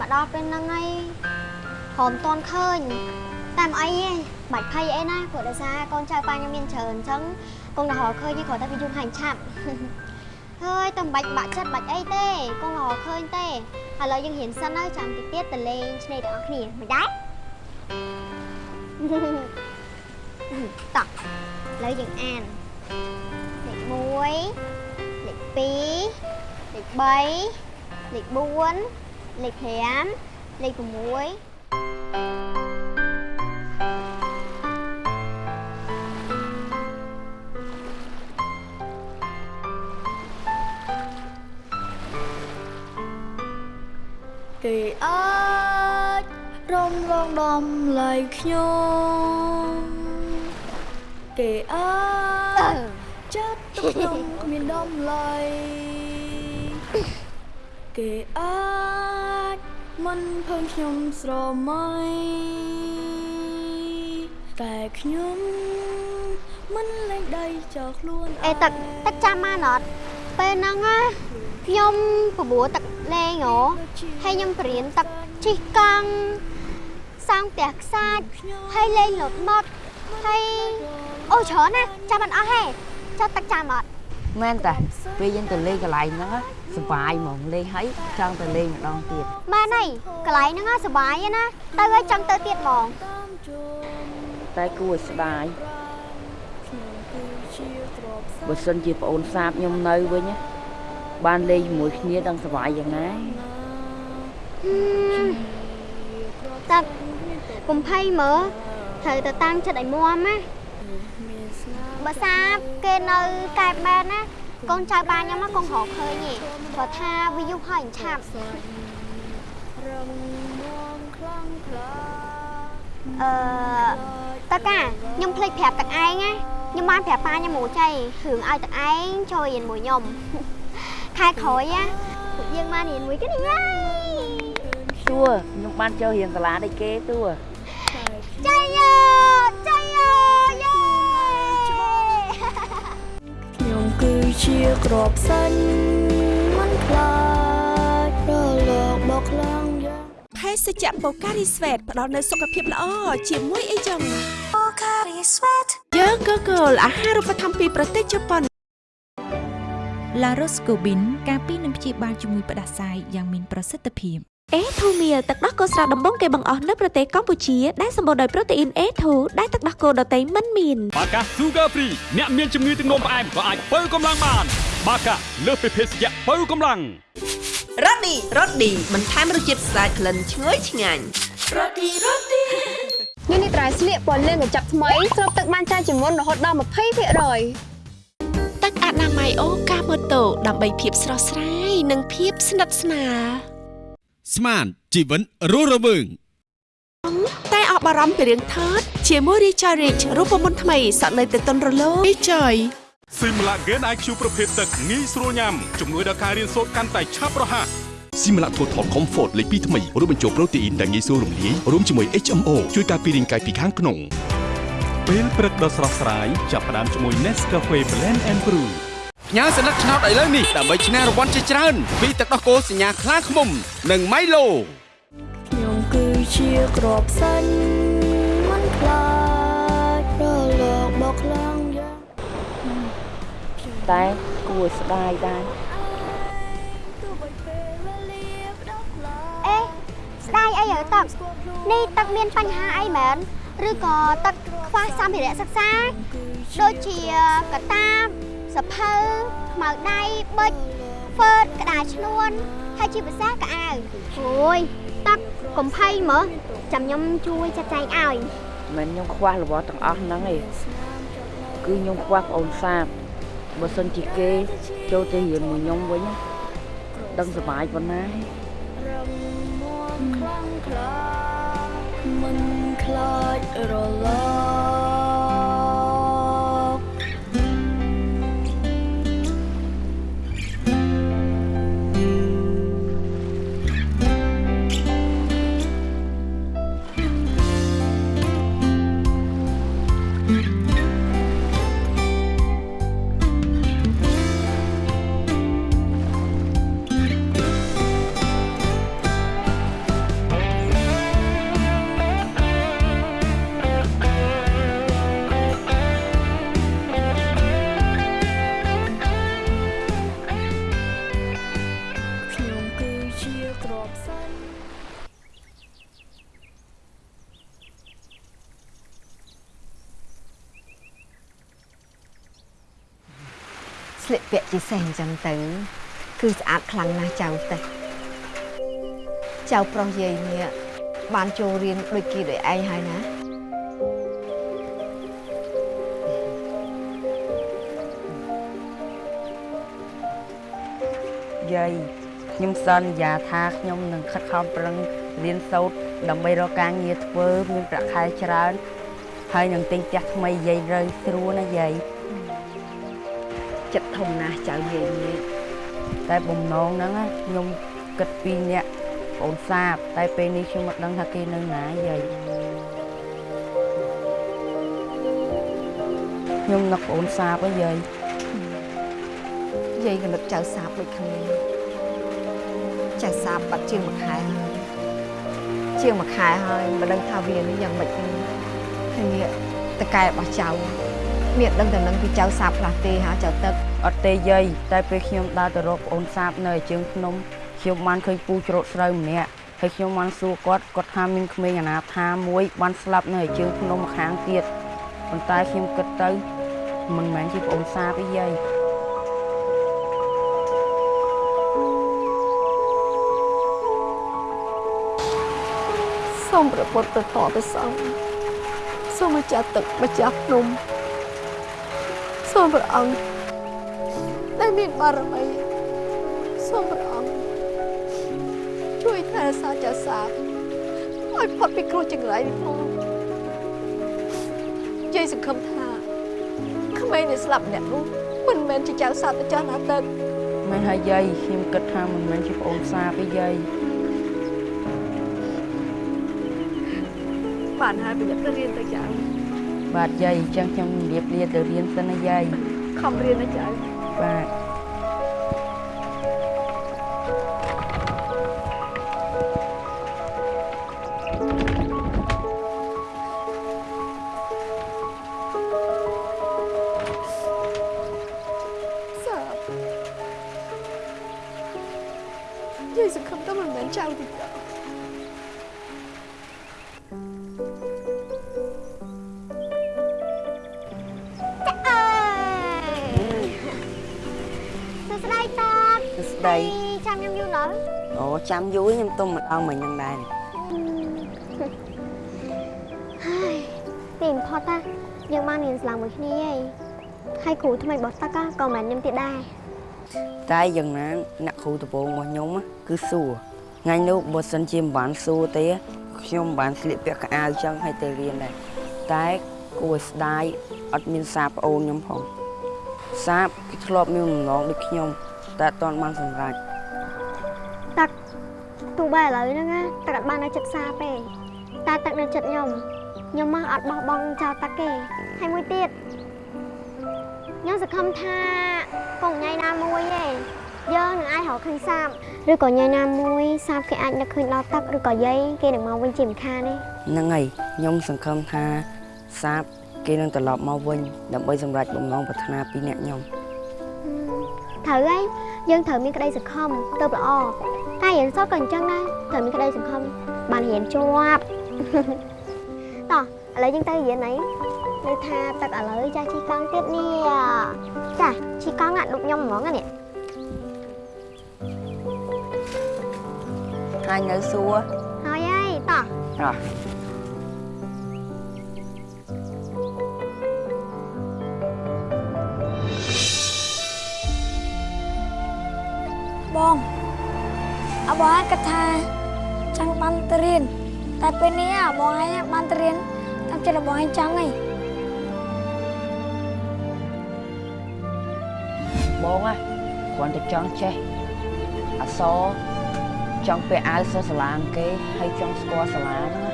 មកដល់ពេលហ្នឹងហើយហមតន់ឃើញតែមិនអីទេបាច់ភ័យអីណាព្រោះដោយសារកូនចៅប៉ាខ្ញុំមានច្រើនអញ្ចឹងកូនរហឃើញទេគ្រាន់តែវាយំហាញឆាប់ហើយតែមិនបាច់បាក់ចិត្តបាច់អីទេកូនរហឃើញទេឥឡូវយើងរៀនសិនហើយចាំតិចទៀតទៅលេងឆ្នេរទាំងអស់គ្នាមិនដែរតោះ lấy điện an điện muối điện pí, điện bấy điện buôn điện hiểm điện muối. Kỳ ơi rong rong đom lại nhau. គេអាចរំលងដំឡៃខ្ញុំគេអាចចាប់ទុកខ្ញុំគ្មានដំឡៃគេអាចមិនភើងខ្ញុំស្រមៃតែខ្ញុំមិនលែងដៃចោលខ្លួនអេទឹកទឹកចាំបានអត់ពេលហ្នឹងណាខ្ញុំប្របួរទឹកលេងហ៎ហើយខ្ញុំបរៀនទឹកជិះកង់សាងផ្ទះខ្សាច់ហើយលេងលោតម៉ត់ហើយ អូច្រើនណាស់ចាំមិនអស់ហេចុះទឹកចាំអត់មែនតាពេលយើងទៅលេងកន្លែងហ្នឹងណាសប្បាយហ្មងលេងហើយចង់ទៅលេងម្ដងទៀតមែនហើយកន្លែងហ្នឹងណាសប្បាយណាទៅហើយចង់ទៅទៀតហ្មងតែគួរឲ្យស្ដាយបើសិនជាប្អូនសាបខ្ញុំនៅវិញណាបានលេងជាមួយគ្នាដឹងសប្បាយយ៉ាងណាទឹកកុំភ័យមើលត្រូវទៅតាំងចិត្តឲ្យមាំណា បើសាបគេនៅកែបមែនណាកូនចៅបានខ្ញុំណាកូនរកឃើញទេព្រោះថាវាយុះហើយឆាប់អឺតើកាខ្ញុំភ្លេចប្រាប់ទឹកឯងណាខ្ញុំបានប្រាប់ប៉ាខ្ញុំមួយចៃរឿងឲ្យទឹកឯងចូលរៀនមួយខ្ញុំខែក្រោយណាពួកយើងបានរៀនមួយគ្នាហើយតួខ្ញុំបានចូលរៀនសាលាដូចគេតួចៃយោចៃ ជាក្របសាញ់មិនខ្លាចរលកបោកខ្លាំងយ៉ាងភេសជ្ជៈបូការីស្វេតផ្ដល់នូវសុខភាពល្អជាមួយអីចឹងបូការីស្វេតយើងក៏គោលអាហារូបត្ថម្ភពីប្រទេសជប៉ុនឡារ៉ូស្កូប៊ីនការពីនឹងព្យាបាលជំងឺផ្ដាសាយយ៉ាងមានប្រសិទ្ធភាព អេធូមៀលទឹកដោះគោស្រស់ដំបងគេបង្អស់នៅប្រទេសកម្ពុជាដែលសម្បូរដោយប្រូតេអ៊ីន A2 ដែលទឹកដោះគោដតៃមិនមានបាកា Sugar Free អ្នកមានជំងឺទឹកនោមផ្អែមក៏អាចបើកម្លាំងបាន បាកាលើសពីភេសជ្ជៈបើកម្លាំងរ៉ូឌីរ៉ូឌីបន្ថែមរសជាតិស្អាតក្លិនឈ្ងុយឆ្ងាញ់ញ៉ាំនេះត្រៃស្លៀកពណ៌លឿងកញ្ចប់ថ្មីស្រូបទឹកបានច្រើនជាងមុនរហូតដល់20%ទឹកអនាម័យអូកាម៉ូតូដើម្បីភាពស្រស់ស្រាយនិងភាពស្និទ្ធស្នាល ស្មានជីវិតរស់រវើងតែអស់បារម្ភពីរឿងថតជាមួយ Richard Rich រូបមន្តថ្មីសក់នៅតែទន់រលោង Richard ស៊ីមឡាហ្គេន IQ ប្រភេទទឹកងាយស្រួលញ៉ាំជំនួយដល់ការរៀនសូត្រកាន់តែឆាប់រហ័សស៊ីមឡាថូថល Comfort លេខ2ថ្មីរួមបញ្ចូលប្រូតេអ៊ីនដែលងាយស្រួលរំលាយរួមជាមួយ HMO ជួយការពាររាងកាយពីខាងក្នុងពេលព្រឹកដ៏ស្រស់ស្រាយចាប់ផ្ដើមជាមួយ Nescafe Blend and Brew ផ្ញើសញ្ញាឆ្នោតឥឡូវនេះដើម្បីឈ្នះរង្វាន់ជាច្រើនពីទឹកដោះគោសញ្ញាខ្លាឃ្មុំ និង Milo ខ្ញុំគឺជាក្របសាញ់មិនខ្លាចរលកបោកខ្លាំងយ៉ាងតែគួរឲ្យស្ដាយដែរអេស្ដាយអីហើយទឹកនេះទឹកមានបញ្ហាអីមែនឬក៏ទឹកខ្វះសម្ភារៈសិក្សាដូចជាកតាប សភៅខ្មៅដៃប៊ិចហ្វឺតក្តារឈ្នួនហើយជាភាសាកៅអៅអូយទឹកកំភៃមើលចាំខ្ញុំជួយចាត់ចែងឲ្យមិនខ្ញុំខ្វះរបស់ទាំងអស់ហ្នឹងឯងគឺខ្ញុំខ្វះប្អូនសាបបើសិនជាគេចូលទៅរៀនមួយខ្ញុំវិញណាដឹងសុបាយប៉ុណ្ណាខ្លាំងខ្លាមិនខ្លាចរល ស្លៀកពាក់ជាសេះអញ្ចឹងទៅ គឺស្អាតខ្លាំងណាស់ចៅទេចៅប្រុសយាយនេះបានចូលរៀនដូចគេដូចឯងហើយណាយាយខខ្ញុំសន្យាថាខ្ញុំនឹងខិតខំប្រឹងរៀនសូត្រដើម្បីរកការងារធ្វើមានប្រាក់ខែច្រើន ហើយនឹងទិញផ្ទះថ្មីយាយរើស្រួលណាយាយ ចិត្តធំណាស់ចៅយាយនេះតែបំណងហ្នឹងណាខ្ញុំគិតពីអ្នកបងអូនសាប តែពេលនេះខ្ញុំមិនដឹងថាគេនៅណាយាយខ្ញុំនឹកបងអូនសាបហ៎យាយយាយក៏នឹកចៅសាបដូចគ្នាចៅសាបបាត់ជាងមួយខែហើយជាងមួយខែហើយមិនដឹងថាវានេះយ៉ាងម៉េចទេហើយនេះតកែរបស់ចៅ មានដឹងតែនឹងពីចៅសាបខ្លះទេហ่าចៅទឹកអត់ទេយាយតែពេលខ្ញុំដើរទៅរកបងអូនសាបនៅជើងភ្នំខ្ញុំបានឃើញពូច្រូតស្រូវម្នាក់ហើយខ្ញុំបានសួរគាត់គាត់ថាមានក្មេងអនាថាមួយបានស្លាប់នៅជើងភ្នំម្ខាងទៀតប៉ុន្តែខ្ញុំគិតទៅមិនមែនជាបងអូនសាបទេយាយសូមប្រពុតប្រតព្រះសង្ឃសូមម្ចាស់ទឹកម្ចាស់ភ្នំ សូមព្រះអង្គដែលមានបារមីសូមព្រះអង្គជួយថែរក្សាចាសាបឲ្យផុតពីគ្រោះចង្រៃនេះផងយាយសង្ឃឹមថាក្មេងដែលស្លាប់ម្នាក់នោះមិនមែនជាចៅសាបទេចាស់ណាទឹកមិនហើយយាយខ្ញុំគិតថាមិនមែនជាបងអូនសាបទេយាយបានហើយប្រយ័ត្នទៅរៀនទៅចៅ បាទយាយអញ្ចឹងខ្ញុំរៀបលាទៅរៀនសិនណាយាយខំរៀនណាចៅបាទ ចាំយូរខ្ញុំទុំម្ដងមិញហ្នឹងដែរហើយទីបំផុតណាយើងបានរៀនស្លាំងមួយគ្នាហើយហើយគ្រូថ្មីរបស់តាក៏ក៏មិនមែនខ្ញុំទៀតដែរតែយ៉ាងណាអ្នកគ្រូដំបូងរបស់ខ្ញុំណាគឺសួរថ្ងៃនោះបើសិនជាមិនបានសួរទេខ្ញុំមិនបានស្លៀកពាក់កៅអៅចឹងឲ្យទៅរៀនដែរតែគួរឲ្យស្ដាយអត់មានសារប្អូនខ្ញុំផងសាបគេធ្លាប់មានបំណងដូចខ្ញុំតែអត់ទាន់បានសម្រេចតា ទោះបីឥឡូវហ្នឹងណាតាអត់បាននៅចិត្តសាទេតែតានៅចិត្តខ្ញុំខ្ញុំមកអត់បោះបង់ចោលតាគេហើយមួយទៀតខ្ញុំសង្ឃឹមថាកងញ៉ៃណាមួយទេយើងនឹងអាចរកឃើញសាបឬក៏ញ៉ៃណាមួយសាបគេអាចនឹកឃើញដល់ទឹកឬក៏យាយគេនឹងមកវិញជាមិនខានទេហ្នឹងហើយខ្ញុំសង្ឃឹមថាសាបគេនឹងត្រឡប់មកវិញដើម្បីសម្រេចបំណងប្រាថ្នាពីអ្នកខ្ញុំត្រូវហើយយើងត្រូវមានក្តីសង្ឃឹមទៅល្អ តែរៀនសូត្រក៏អញ្ចឹងដែរត្រូវមានក្តីសង្ឃឹមបានរៀនជាប់តោះឥឡូវយើងទៅរៀនអីនៅថាទឹកឥឡូវចាស់ជីកង់ទៀតនេះចាជីកង់អាដូចខ្ញុំហ្មងណានេះហើយនៅសួរហើយហើយតោះអោះបង អបងឯងគិតថាចង់បានទៅរៀនតែពេលនេះអបងឯងបានទៅរៀនតាមចិត្តអបងឯងចង់ហីបងណាគ្រាន់តែចង់ចេះអក្សរចង់ពាក់អាវសសាឡាងគេហើយចង់ស្គាល់សាលាហ្នឹងណា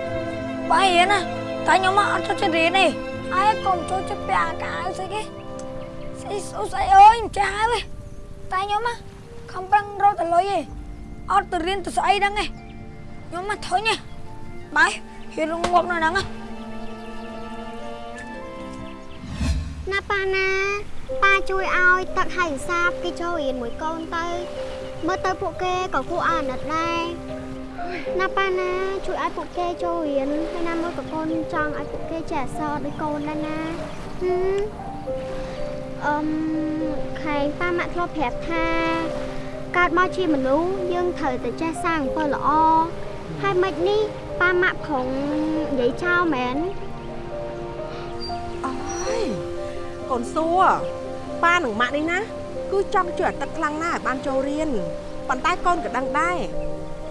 បងរៀនណាតែខ្ញុំមកអត់ចូលចិត្តរៀនទេឯងកុំចូលចិត្តពាក់អាកាវស្អីគេស្អីស្អុស្អីអើយមិនចាស់ហើយតែខ្ញុំណាខំប្រឹងរកតលុយទេ អត់ទៅរៀនទៅស្អីហ្នឹងទេខ្ញុំមកធុញទេបាយហ៊ានរងងប់នៅហ្នឹងណាណាប៉ាណាប៉ាជួយឲ្យទឹកហើយសាបគេចូលរៀនមួយកូនទៅមើលទៅពួកគេក៏គួរឲ្យអាណិតដែរណាប៉ាណាជួយឲ្យពួកគេចូលរៀនហើយណាមើលក៏កូនចង់ឲ្យពួកគេចេះអក្សរដូចកូនដែរណាហឹមអឹមខែងប៉ាម៉ាក់ធ្លាប់ប្រាប់ថា កើតមកជាមនុស្សយើងត្រូវតែចេះសាងអំពើល្អហើយមិននេះប៉ាម៉ាក់ប្រងនិយាយចោលមែនអើយកូនសួរប៉ានឹងម៉ាក់នេះណាគឺចង់ជួយអាទឹកខ្លាំងណាស់ឲ្យបានចូលរៀនប៉ុន្តែកូនក៏ដឹងដែរ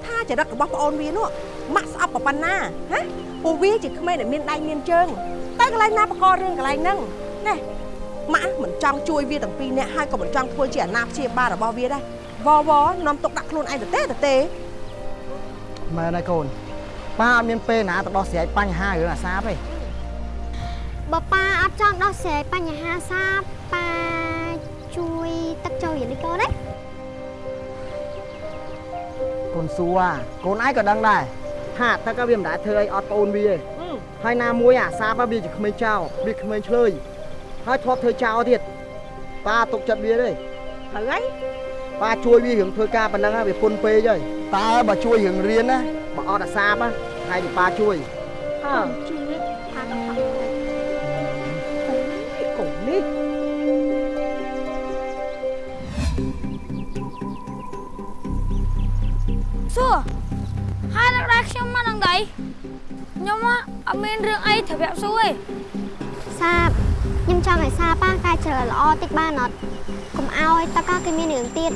ថាចរិតរបស់ប្អូនវានោះម៉ាក់ស្អប់ប៉ុណ្ណាហ៎ពួកវាជាក្មេងដែលមានដៃមានជើងតែកន្លែងណាបកករឿងកន្លែងហ្នឹងណែម៉ាក់មិនចង់ជួយវាទាំងពីរនាក់ហើយក៏មិនចង់ធ្វើជាអាណាព្យាបាលរបស់វាដែរ វវនាំទុកដាក់ខ្លួនឯងទៅទេទៅទេមែនហើយកូនប៉ាអត់មានពេលណាទៅដោះស្រាយបញ្ហារឿងអាសាបទេបើប៉ាអត់ចង់ដោះស្រាយបញ្ហាសាបប៉ាជួយទឹកចូលរៀននេះកូនណាកូនសួរកូនឯងក៏ដឹងដែរថាទឹកក៏វាមិនដែលធ្វើអីអត់ប្អូនវាទេហើយណាមួយអាសាបវាជាក្មេងចោលវាក្មេងឆ្លើយហើយធ្លាប់ធ្វើចោលទៀតប៉ាទុកចិត្តវាទេហើយ ប៉ាជួយវារឿងធ្វើការប៉ុណ្ណឹងហើយវាពុនពេកហើយតើបើជួយរឿងរៀនណាបើអត់អាសាបណាហើយប៉ាជួយហើជួយប៉ាក៏ខំកូននេះសួរហើយនៅដែរខ្ញុំមកនឹងដៃខ្ញុំអត់មានរឿងអីត្រូវប្រាប់សួរទេសាបខ្ញុំចង់ឲ្យសាប៉ាកែច្រើល្អតិចបានអត់ កុំឲ្យតកគេមានរឿងទៀត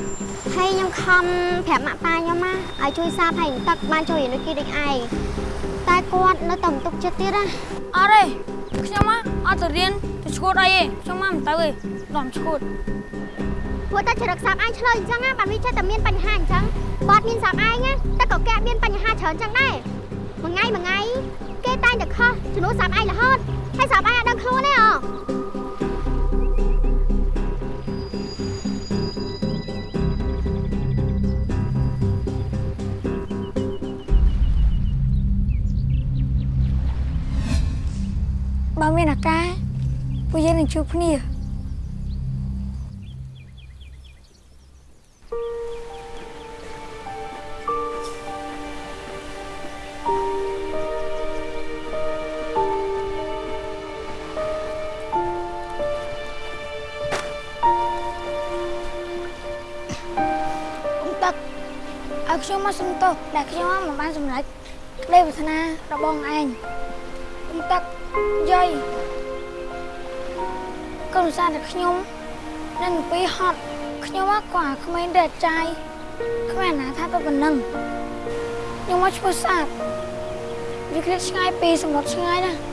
ហើយខ្ញុំខំប្រាប់ម៉ាក់ប៉ាខ្ញុំណាឲ្យជួយសាបឲ្យទឹកបានជួយរៀនដូចគេដូចឯងតែគាត់នៅតែមិនទុកចិត្តទៀតណាអត់ទេខ្ញុំអត់ទៅរៀនទៅឈួតអីទេខ្ញុំមិនទៅទេដល់ឈួតព្រោះតែចរិតសាបឯងឆ្លើយអញ្ចឹងណាបានវាចេះតែមានបញ្ហាអញ្ចឹងបើអត់មានសាបឯងណាតែក៏គេមានបញ្ហាច្រើនអញ្ចឹងដែរមួយថ្ងៃមួយថ្ងៃគេតែងតែខុសជំនួសសាបឯងរហូតហើយសាបឯងអត់ដឹងខ្លួនទេអ្បើមានអាការពួកយើងនឹងជួបគ្នាទឹកឲ្យខ្ញុំមកសុំទោសដែលខ្ញុំមិនបានសម្រេចក្តីប្រាថ្នារបស់ឯងខ្ញុំទឹក យាយកូនសាតែខ្ញុំនឹងពីហត់ខ្ញុំក៏អាក្មេងរែកចាយគ្មានអាណាថាទៅប៉ុណ្ណឹងខ្ញុំមកឈ្មោះសាបវាគ្រាឆ្ងាយពីសមុទ្រឆ្ងាយណា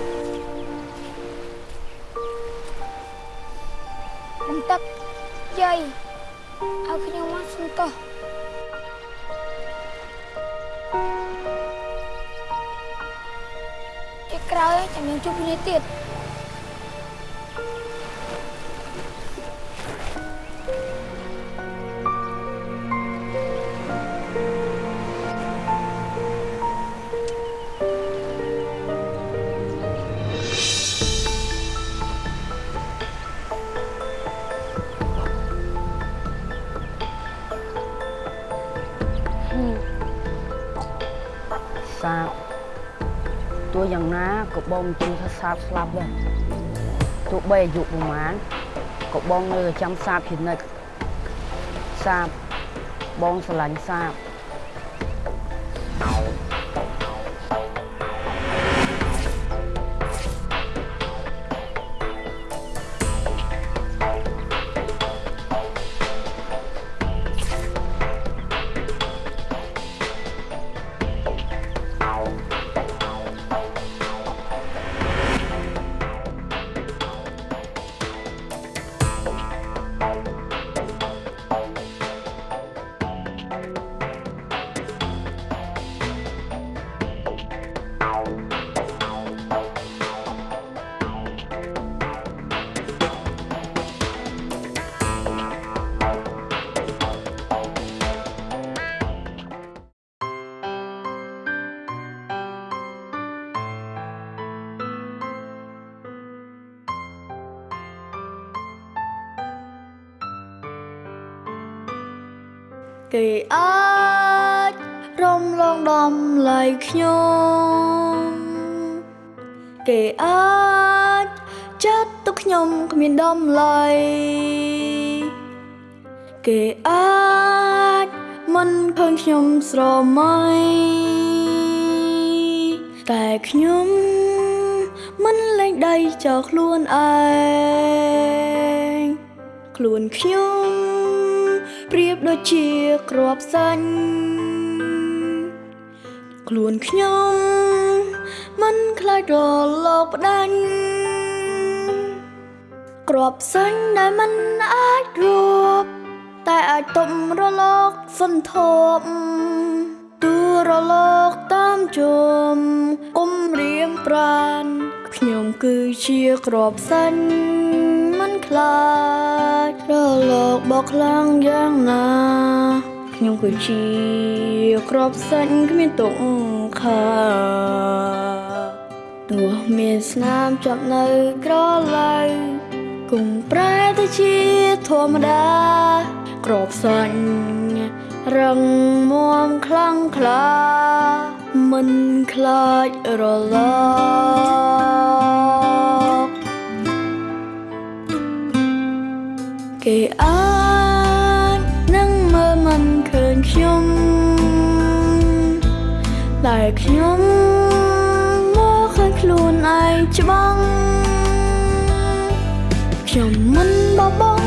ចាំយើងជួបគ្នា ទៀតសាបទោះយ៉ាងណាក៏បងមិនជឿថាសាបស្លាប់ដែរទោះបីអាយុប្រហែលក៏បងនៅតែចាំសាបជានិច្ចសាបបងស្រឡាញ់សាប គេអាចរំលងដំឡៃខ្ញុំគេអាចចាត់ទុកខ្ញុំគ្មានដំឡៃគេអាចមិនឃើញខ្ញុំស្រមៃតែខ្ញុំមិនលែងដៃចោលខ្លួនឯងខ្លួនខ្ញុំប្រៀប ដូចជាក្របសាញ់ខ្លួនខ្ញុំមិនខ្លាចរលកផ្ដាច់ក្របសាញ់ដែលមិនអាចរួបតែអាចទប់រលកសន្ធប់ទូរលកតាមជុំគុំរៀមប្រានខ្ញុំគឺជាក្របសាញ់មិន ខ្លាចរលកបោកខ្លាំងយ៉ាងណាខ្ញុំគឺជាក្របសាច់គ្មានទុកខាទោះមានស្នាមចាប់នៅក្រឡៅគង់ប្រែទៅជាធម្មតាក្របសាច់រឹងមាំខ្លាំងក្លាមិនខ្លាចរល គេអាចនឹងមើលមិនឃើញខ្ញុំតែខ្ញុំមកឃើញខ្លួនឯងច្បាស់ខ្ញុំមិនបប